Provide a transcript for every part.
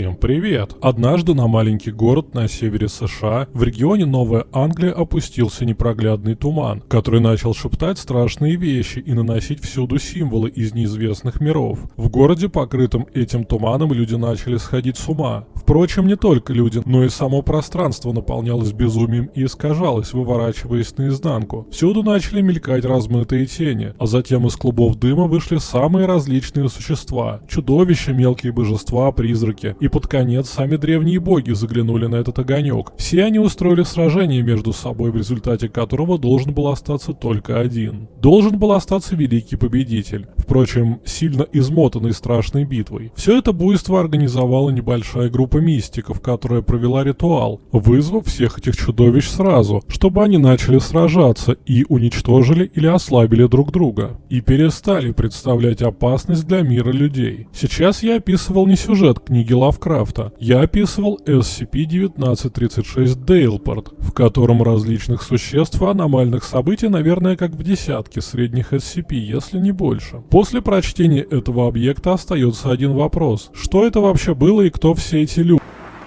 Всем привет! Однажды на маленький город на севере США в регионе Новая Англия опустился непроглядный туман, который начал шептать страшные вещи и наносить всюду символы из неизвестных миров. В городе, покрытом этим туманом, люди начали сходить с ума. Впрочем, не только люди, но и само пространство наполнялось безумием и искажалось, выворачиваясь наизнанку. Всюду начали мелькать размытые тени, а затем из клубов дыма вышли самые различные существа. Чудовища, мелкие божества, призраки, и под конец сами древние боги заглянули на этот огонек. Все они устроили сражение между собой, в результате которого должен был остаться только один. Должен был остаться великий победитель, впрочем, сильно измотанный страшной битвой. Все это буйство организовала небольшая группа мистиков, которая провела ритуал, вызвав всех этих чудовищ сразу, чтобы они начали сражаться и уничтожили или ослабили друг друга, и перестали представлять опасность для мира людей. Сейчас я описывал не сюжет книги Лавкрафта, я описывал SCP-1936 Дейлпорт, в котором различных существ и аномальных событий, наверное, как в десятке средних SCP, если не больше. После прочтения этого объекта остается один вопрос. Что это вообще было и кто все эти люди?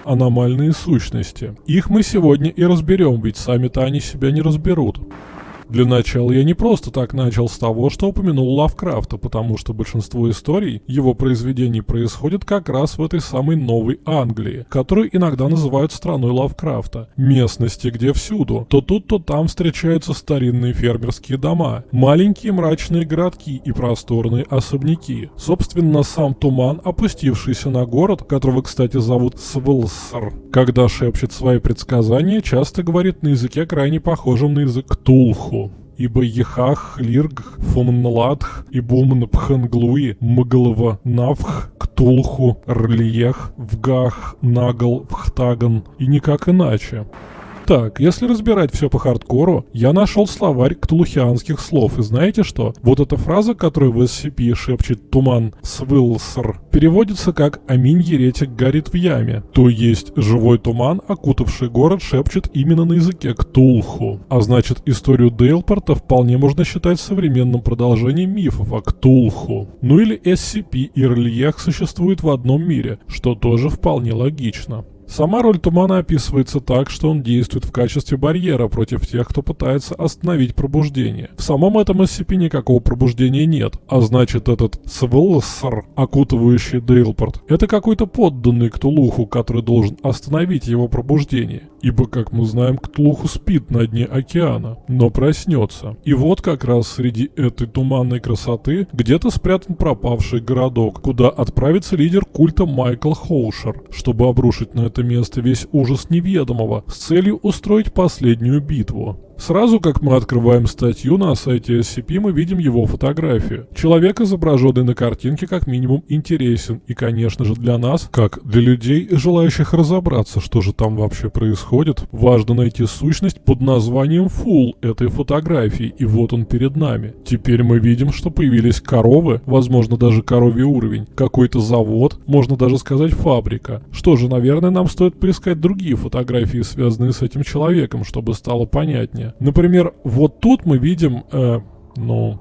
Аномальные сущности. Их мы сегодня и разберем, ведь сами-то они себя не разберут. Для начала я не просто так начал с того, что упомянул Лавкрафта, потому что большинство историй его произведений происходят как раз в этой самой Новой Англии, которую иногда называют страной Лавкрафта. Местности, где всюду, то тут, то там встречаются старинные фермерские дома, маленькие мрачные городки и просторные особняки. Собственно, сам туман, опустившийся на город, которого, кстати, зовут Свилсер, когда шепчет свои предсказания, часто говорит на языке крайне похожем на язык Тулху ибо Ехах, Лирг, Фомнладх и Бумн Пханглуи, Мглова, Навх, Ктулху, Рлиех, Вгах, Нагл, Вхтаган и никак иначе. Так, если разбирать все по хардкору, я нашел словарь ктулухианских слов, и знаете что? Вот эта фраза, которую в SCP шепчет Туман Свилср, переводится как «Аминь, еретик горит в яме», то есть живой туман, окутавший город, шепчет именно на языке Ктулху. А значит, историю Дейлпорта вполне можно считать современным продолжением мифов о Ктулху. Ну или SCP и Рельех существуют в одном мире, что тоже вполне логично. Сама роль тумана описывается так, что он действует в качестве барьера против тех, кто пытается остановить пробуждение. В самом этом SCP никакого пробуждения нет, а значит этот Свелсер, окутывающий Дейлпорт, это какой-то подданный Ктулуху, который должен остановить его пробуждение. Ибо, как мы знаем, Ктулуху спит на дне океана, но проснется. И вот как раз среди этой туманной красоты где-то спрятан пропавший городок, куда отправится лидер культа Майкл Хоушер, чтобы обрушить на это место весь ужас неведомого с целью устроить последнюю битву. Сразу как мы открываем статью на сайте SCP, мы видим его фотографию. Человек, изображенный на картинке, как минимум интересен. И, конечно же, для нас, как для людей, желающих разобраться, что же там вообще происходит, важно найти сущность под названием Full этой фотографии. И вот он перед нами. Теперь мы видим, что появились коровы, возможно, даже коровий уровень, какой-то завод, можно даже сказать фабрика. Что же, наверное, нам стоит поискать другие фотографии, связанные с этим человеком, чтобы стало понятнее. Например, вот тут мы видим, э, ну,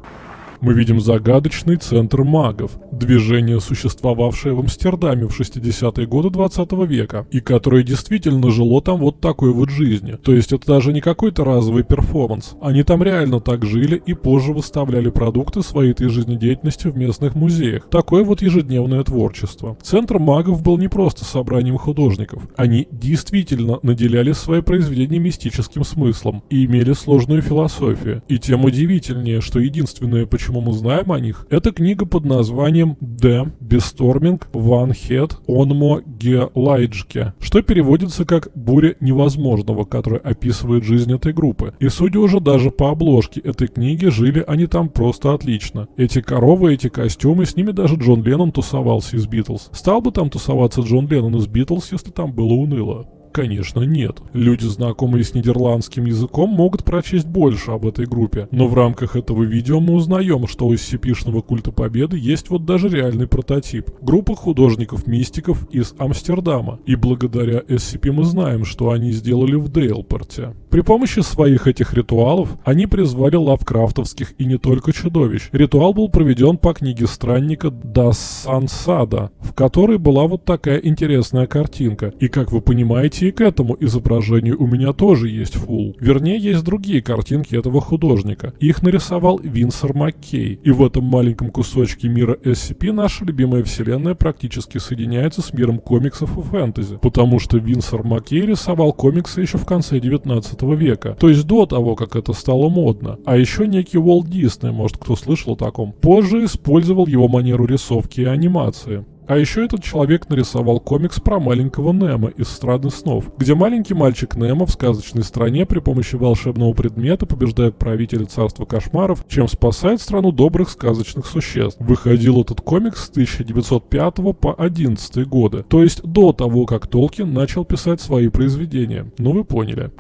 мы видим загадочный центр магов, движение, существовавшее в Амстердаме в 60-е годы 20 века, и которое действительно жило там вот такой вот жизнью. То есть это даже не какой-то разовый перформанс. Они там реально так жили и позже выставляли продукты своей этой жизнедеятельности в местных музеях. Такое вот ежедневное творчество. Центр магов был не просто собранием художников. Они действительно наделяли свои произведения мистическим смыслом и имели сложную философию. И тем удивительнее, что единственное, почему почему мы знаем о них, это книга под названием «Д. Бесторминг Ван Хед Онмо Гелайджке», что переводится как «Буря невозможного», которая описывает жизнь этой группы. И судя уже даже по обложке этой книги, жили они там просто отлично. Эти коровы, эти костюмы, с ними даже Джон Леннон тусовался из Битлз. Стал бы там тусоваться Джон Леннон из Битлз, если там было уныло. Конечно, нет. Люди, знакомые с нидерландским языком, могут прочесть больше об этой группе. Но в рамках этого видео мы узнаем, что у SCP-шного культа Победы есть вот даже реальный прототип. Группа художников-мистиков из Амстердама. И благодаря SCP мы знаем, что они сделали в Дейлпорте. При помощи своих этих ритуалов они призвали лавкрафтовских и не только чудовищ. Ритуал был проведен по книге странника Das Сансада, в которой была вот такая интересная картинка. И как вы понимаете, и к этому изображению у меня тоже есть фул. Вернее, есть другие картинки этого художника. Их нарисовал Винсер Маккей. И в этом маленьком кусочке мира SCP наша любимая вселенная практически соединяется с миром комиксов и фэнтези. Потому что Винсер Маккей рисовал комиксы еще в конце 19 века. То есть до того, как это стало модно. А еще некий Уолт Дисней, может кто слышал о таком, позже использовал его манеру рисовки и анимации. А еще этот человек нарисовал комикс про маленького Немо из «Страны снов», где маленький мальчик Немо в сказочной стране при помощи волшебного предмета побеждает правителя царства кошмаров, чем спасает страну добрых сказочных существ. Выходил этот комикс с 1905 по 11 годы, то есть до того, как Толкин начал писать свои произведения. Ну вы поняли.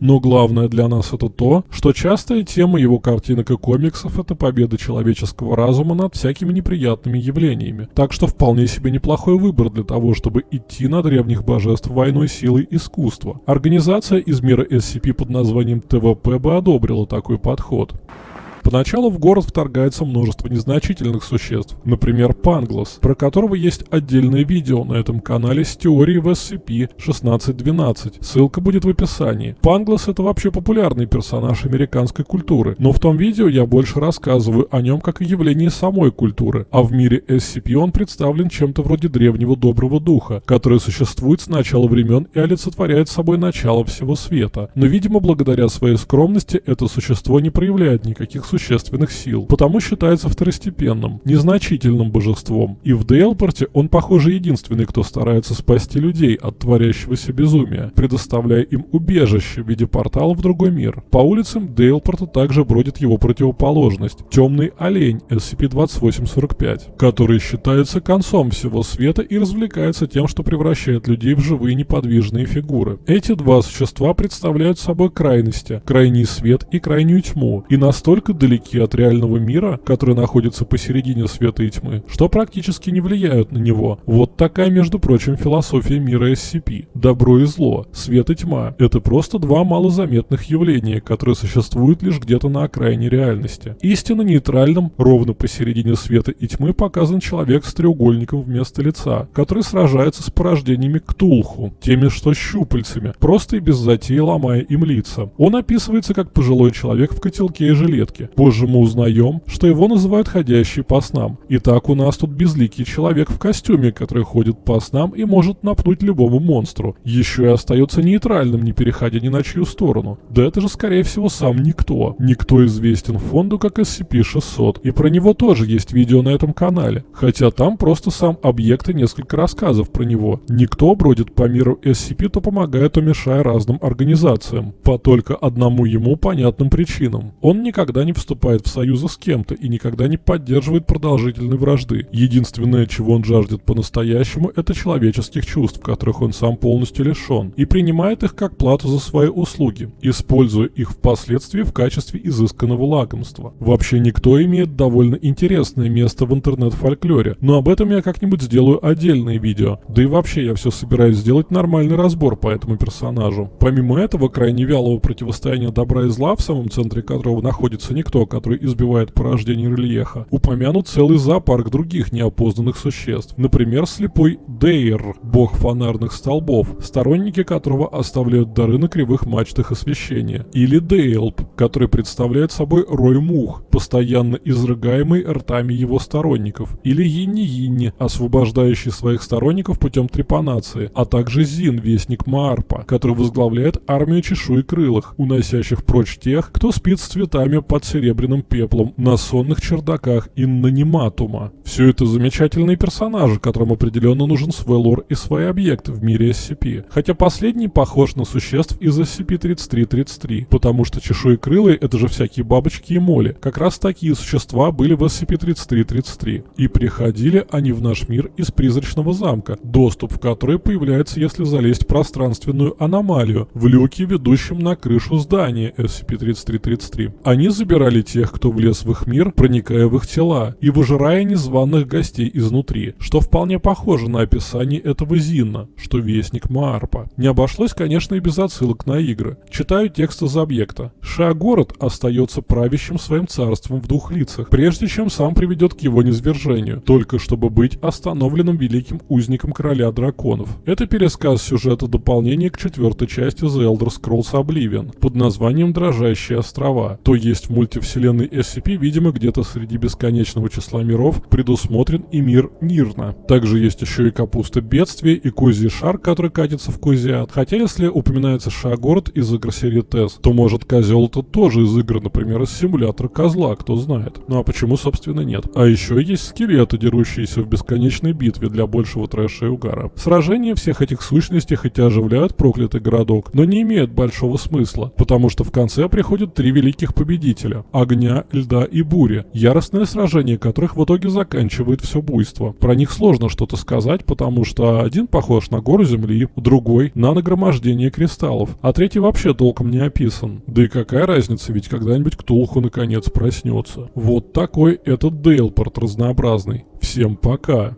Но главное для нас это то, что частая тема его картинок и комиксов — это победа человеческого разума над всякими неприятными явлениями. Так что вполне себе неплохой выбор для того, чтобы идти на древних божеств войной силой искусства. Организация из мира SCP под названием ТВП бы одобрила такой подход. Поначалу в город вторгается множество незначительных существ, например, Панглос, про которого есть отдельное видео на этом канале с теорией в SCP-1612. Ссылка будет в описании. Панглос это вообще популярный персонаж американской культуры, но в том видео я больше рассказываю о нем как о явлении самой культуры, а в мире SCP он представлен чем-то вроде древнего доброго духа, который существует с начала времен и олицетворяет собой начало всего света. Но, видимо, благодаря своей скромности это существо не проявляет никаких существенных сил, потому считается второстепенным, незначительным божеством. И в Дейлпорте он, похоже, единственный, кто старается спасти людей от творящегося безумия, предоставляя им убежище в виде портала в другой мир. По улицам Дейлпорта также бродит его противоположность – темный олень SCP-2845, который считается концом всего света и развлекается тем, что превращает людей в живые неподвижные фигуры. Эти два существа представляют собой крайности – крайний свет и крайнюю тьму, и настолько далеки от реального мира, который находится посередине света и тьмы, что практически не влияют на него. Вот такая, между прочим, философия мира SCP. Добро и зло, свет и тьма – это просто два малозаметных явления, которые существуют лишь где-то на окраине реальности. Истинно нейтральным, ровно посередине света и тьмы показан человек с треугольником вместо лица, который сражается с порождениями Ктулху, теми что щупальцами, просто и без затеи ломая им лица. Он описывается как пожилой человек в котелке и жилетке, Позже мы узнаем, что его называют ходящий по снам. Итак, у нас тут безликий человек в костюме, который ходит по снам и может напнуть любому монстру. Еще и остается нейтральным, не переходя ни на чью сторону. Да это же скорее всего сам Никто. Никто известен фонду как SCP-600, и про него тоже есть видео на этом канале. Хотя там просто сам объект и несколько рассказов про него. Никто бродит по миру SCP, то помогает, то мешая разным организациям. По только одному ему понятным причинам. Он никогда не вступает в союзы с кем-то и никогда не поддерживает продолжительной вражды. Единственное, чего он жаждет по-настоящему, это человеческих чувств, которых он сам полностью лишен, и принимает их как плату за свои услуги, используя их впоследствии в качестве изысканного лакомства. Вообще никто имеет довольно интересное место в интернет-фольклоре, но об этом я как-нибудь сделаю отдельное видео. Да и вообще я все собираюсь сделать нормальный разбор по этому персонажу. Помимо этого, крайне вялого противостояния добра и зла, в самом центре которого находится никто, никто, который избивает порождение рельефа, упомянут целый зоопарк других неопознанных существ. Например, слепой Дейр, бог фонарных столбов, сторонники которого оставляют дары на кривых мачтах освещения. Или Дейлп, который представляет собой рой мух, постоянно изрыгаемый ртами его сторонников. Или Йинни-Йинни, освобождающий своих сторонников путем трепанации. А также Зин, вестник Маарпа, который возглавляет армию чешуекрылых, уносящих прочь тех, кто спит с цветами под серебряным пеплом на сонных чердаках Иннаниматума. Все это замечательные персонажи, которым определенно нужен свой лор и свои объекты в мире SCP. Хотя последний похож на существ из SCP-3333, потому что чешуекрылые это же всякие бабочки и моли. Как раз такие существа были в SCP-3333. И приходили они в наш мир из призрачного замка, доступ в который появляется, если залезть в пространственную аномалию, в люке, ведущем на крышу здания SCP-3333. Они забирали тех, кто влез в их мир, проникая в их тела, и выжирая незваных гостей изнутри, что вполне похоже на описание этого Зинна, что вестник Маарпа. Не обошлось, конечно, и без отсылок на игры. Читаю текст из объекта. Шиагород остается правящим своим царством в двух лицах, прежде чем сам приведет к его низвержению, только чтобы быть остановленным великим узником короля драконов. Это пересказ сюжета дополнения к четвертой части The Elder Scrolls Oblivion под названием «Дрожащие острова», то есть в мультивселенной SCP, видимо, где-то среди бесконечного числа миров предусмотрен и мир Нирна. Также есть еще и капуста бедствия и козий шар, который катится в Козиат. Хотя если упоминается Шагород из игр серии ТЭС, то может козел это тоже из игр, например, из симулятора козла, кто знает. Ну а почему, собственно, нет? А еще есть скелеты, дерущиеся в бесконечной битве для большего трэша и угара. Сражения всех этих сущностей хотя оживляют проклятый городок, но не имеют большого смысла, потому что в конце приходят три великих победителя – огня, льда и бури, яростное сражение которых в итоге заканчивает все буйство. Про них сложно что-то сказать, потому что один похож на гору земли, другой – на нагромождение кристаллов, а третий вообще толком не описан. Да и какая разница, ведь когда-нибудь Ктулху наконец проснется. Вот такой этот Дейлпорт разнообразный. Всем пока!